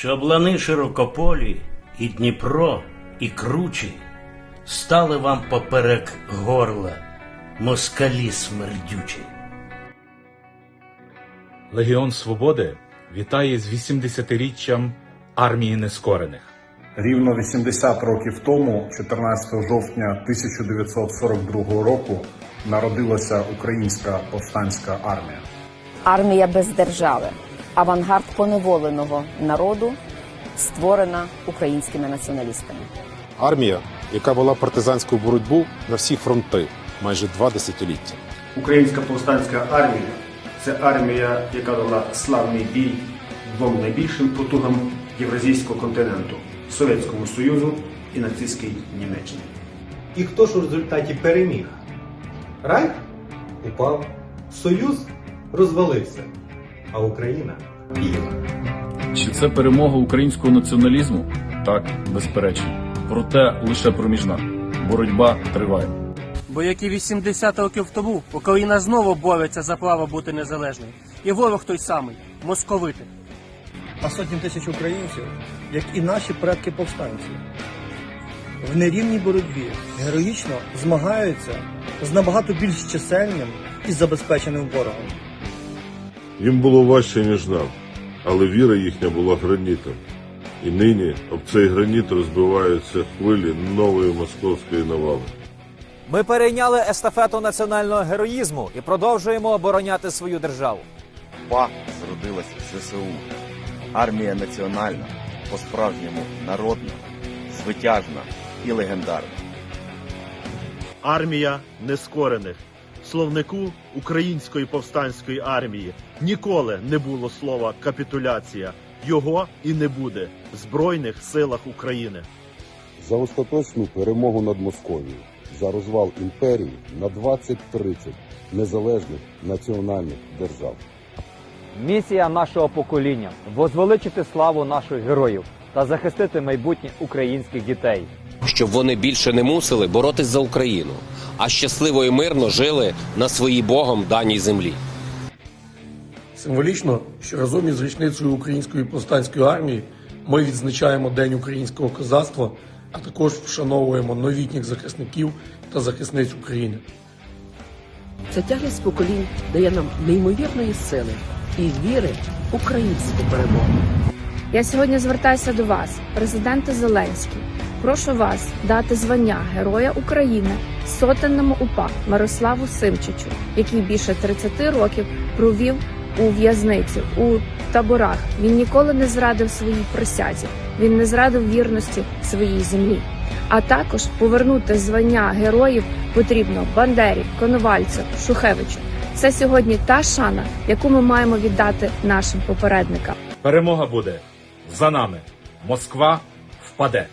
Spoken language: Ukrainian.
щоб лани широкополі, і Дніпро, і кручі стали вам поперек горла, москалі смердючі. Легіон Свободи вітає з 80-річчям армії нескорених. Рівно 80 років тому, 14 жовтня 1942 року, народилася Українська повстанська армія. Армія без держави, авангард поневоленого народу, створена українськими націоналістами. Армія, яка вела партизанську боротьбу на всі фронти майже два десятиліття. Українська повстанська армія це армія, яка дала славний бій двом найбільшим потугам Євразійського континенту Совєтському Союзу і нацистській Німеччині. І хто ж у результаті переміг? Райх упав, Союз розвалився, а Україна біла. Чи це перемога українського націоналізму? Так, безперечно. Проте лише проміжна. Боротьба триває. Бо як і 80 років тому Україна знову бореться за право бути незалежною. І ворог той самий московити. а сотні тисяч українців, як і наші предки повстанці. В нерівній боротьбі героїчно змагаються з набагато більш чисельним і забезпеченим ворогом. Їм було важче, ніж нам, але віра їхня була гранітом. І нині об цей граніт розбиваються хвилі нової московської навали. Ми перейняли естафету національного героїзму і продовжуємо обороняти свою державу. ПА зродилась в ЗСУ. Армія національна, по-справжньому народна, звитяжна і легендарна. Армія нескорених. Словнику Української повстанської армії ніколи не було слова капітуляція. Його і не буде в Збройних силах України. За остаточну перемогу над Московією, за розвал імперії на 20-30 незалежних національних держав. Місія нашого покоління возвеличити славу наших героїв та захистити майбутнє українських дітей. Щоб вони більше не мусили боротись за Україну, а щасливо і мирно жили на своїй Богом даній землі. Символічно, що разом із річницею Української повстанської армії ми відзначаємо День українського козацтва, а також вшановуємо новітніх захисників та захисниць України. Ця тяглість поколінь дає нам неймовірної сили і віри в українську перемогу. Я сьогодні звертаюся до вас, президенте Зеленський. Прошу вас дати звання Героя України сотенному УПА Мирославу Симчичу, який більше 30 років провів у в'язниці у таборах. Він ніколи не зрадив своїй присязі, він не зрадив вірності своїй землі. А також повернути звання героїв потрібно Бандері, Коновальцю, Шухевичу. Це сьогодні та шана, яку ми маємо віддати нашим попередникам. Перемога буде за нами. Москва впаде.